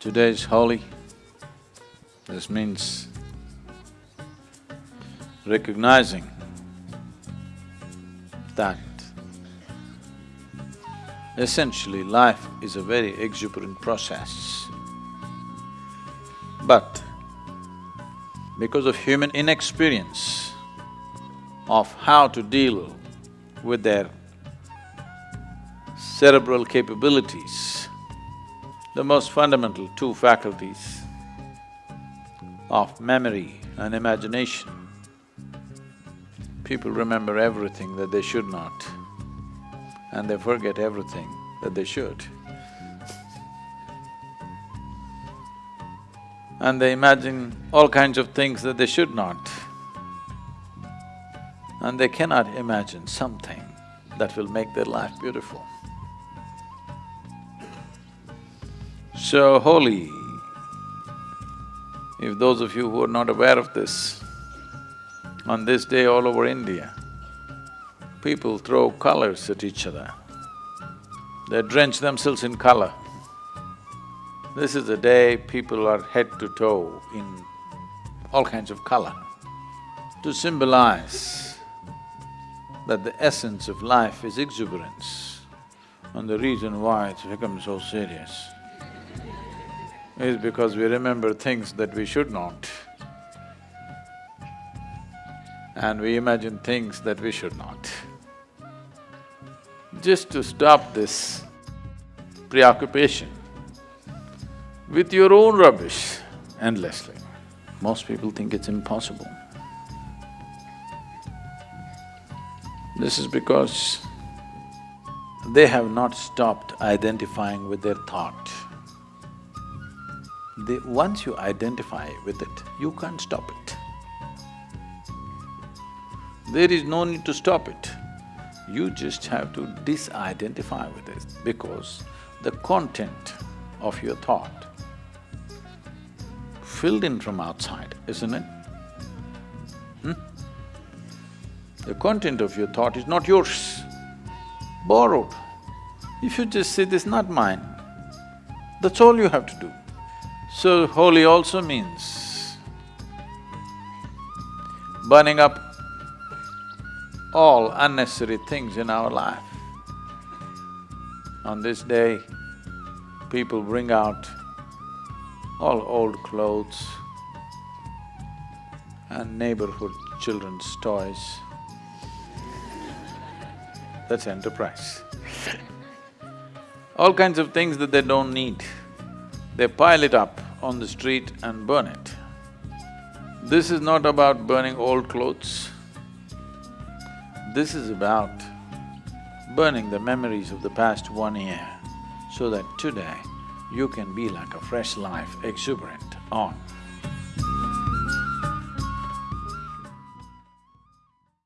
Today is Holi. This means recognizing that essentially life is a very exuberant process. But because of human inexperience of how to deal with their cerebral capabilities, the most fundamental two faculties of memory and imagination. People remember everything that they should not, and they forget everything that they should. And they imagine all kinds of things that they should not. And they cannot imagine something that will make their life beautiful. So Holi, if those of you who are not aware of this, on this day all over India, people throw colors at each other. They drench themselves in color. This is a day people are head to toe in all kinds of color to symbolize that the essence of life is exuberance and the reason why it's become so serious is because we remember things that we should not and we imagine things that we should not. Just to stop this preoccupation with your own rubbish endlessly, most people think it's impossible. This is because they have not stopped identifying with their thought. Once you identify with it, you can't stop it. There is no need to stop it. You just have to disidentify with it because the content of your thought filled in from outside, isn't it? Hmm? The content of your thought is not yours, borrowed. If you just say, this is not mine, that's all you have to do. So, Holi also means burning up all unnecessary things in our life. On this day, people bring out all old clothes and neighborhood children's toys. That's enterprise. all kinds of things that they don't need. They pile it up on the street and burn it. This is not about burning old clothes. This is about burning the memories of the past one year so that today you can be like a fresh life, exuberant on.